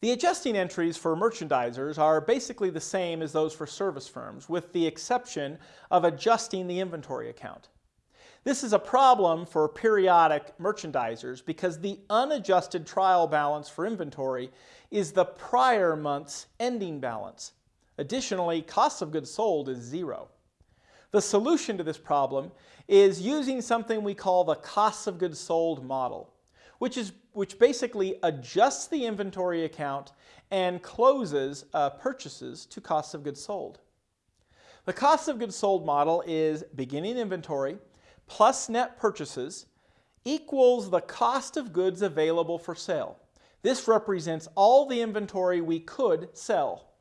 The adjusting entries for merchandisers are basically the same as those for service firms, with the exception of adjusting the inventory account. This is a problem for periodic merchandisers because the unadjusted trial balance for inventory is the prior month's ending balance. Additionally, cost of goods sold is zero. The solution to this problem is using something we call the cost of goods sold model, which, is, which basically adjusts the inventory account and closes uh, purchases to cost of goods sold. The cost of goods sold model is beginning inventory plus net purchases equals the cost of goods available for sale. This represents all the inventory we could sell.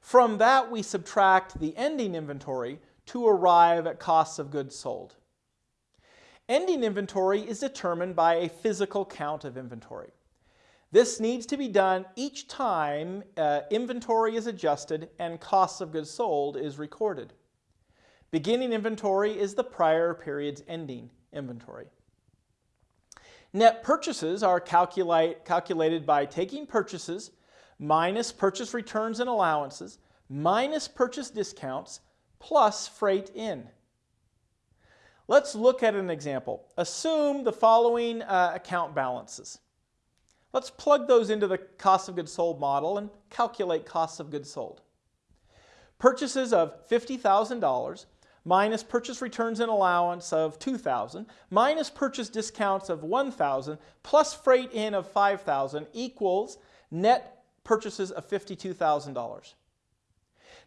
From that, we subtract the ending inventory to arrive at costs of goods sold. Ending inventory is determined by a physical count of inventory. This needs to be done each time uh, inventory is adjusted and costs of goods sold is recorded. Beginning inventory is the prior period's ending inventory. Net purchases are calculate, calculated by taking purchases minus purchase returns and allowances minus purchase discounts plus freight in. Let's look at an example. Assume the following uh, account balances. Let's plug those into the cost of goods sold model and calculate costs of goods sold. Purchases of $50,000 minus purchase returns and allowance of 2,000 minus purchase discounts of 1,000 plus freight in of 5,000 equals net purchases of $52,000.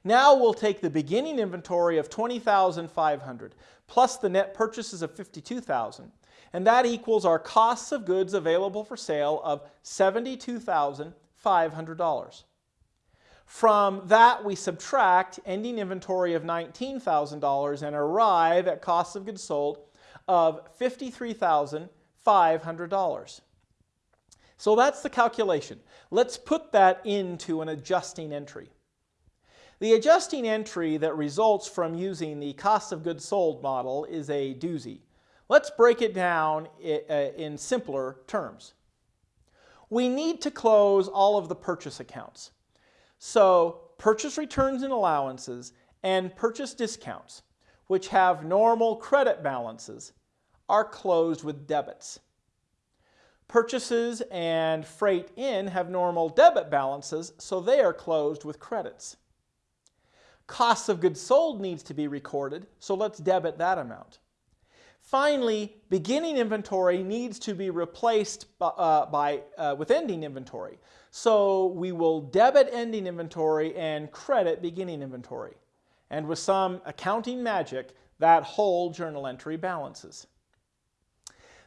Now we'll take the beginning inventory of 20,500 plus the net purchases of 52,000 and that equals our costs of goods available for sale of $72,500. From that, we subtract ending inventory of $19,000 and arrive at cost of goods sold of $53,500. So that's the calculation. Let's put that into an adjusting entry. The adjusting entry that results from using the cost of goods sold model is a doozy. Let's break it down uh, in simpler terms. We need to close all of the purchase accounts. So purchase returns and allowances and purchase discounts, which have normal credit balances, are closed with debits. Purchases and freight in have normal debit balances, so they are closed with credits. Costs of goods sold needs to be recorded, so let's debit that amount. Finally, beginning inventory needs to be replaced by, uh, by uh, with ending inventory. So we will debit ending inventory and credit beginning inventory. And with some accounting magic, that whole journal entry balances.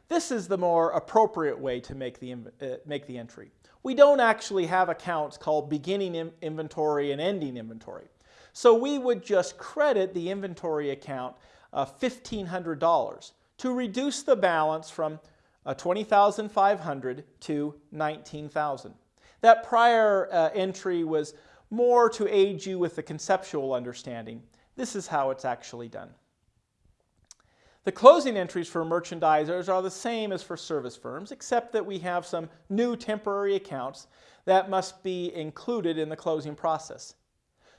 This is the more appropriate way to make the, uh, make the entry. We don't actually have accounts called beginning inventory and ending inventory. So we would just credit the inventory account uh, $1,500 to reduce the balance from uh, 20,500 to 19,000. That prior uh, entry was more to aid you with the conceptual understanding. This is how it's actually done. The closing entries for merchandisers are the same as for service firms, except that we have some new temporary accounts that must be included in the closing process.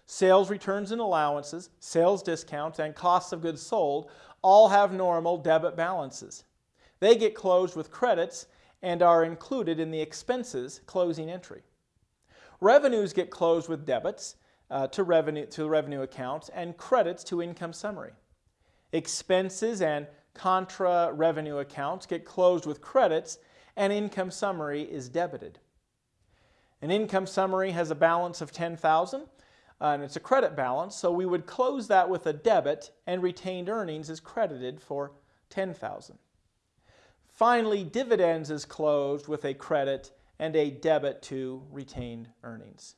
Sales returns and allowances, sales discounts, and costs of goods sold all have normal debit balances. They get closed with credits and are included in the expenses closing entry. Revenues get closed with debits uh, to, revenue, to revenue accounts and credits to income summary. Expenses and contra revenue accounts get closed with credits and income summary is debited. An income summary has a balance of 10,000 uh, and it's a credit balance, so we would close that with a debit and retained earnings is credited for 10,000. Finally, dividends is closed with a credit and a debit to retained earnings.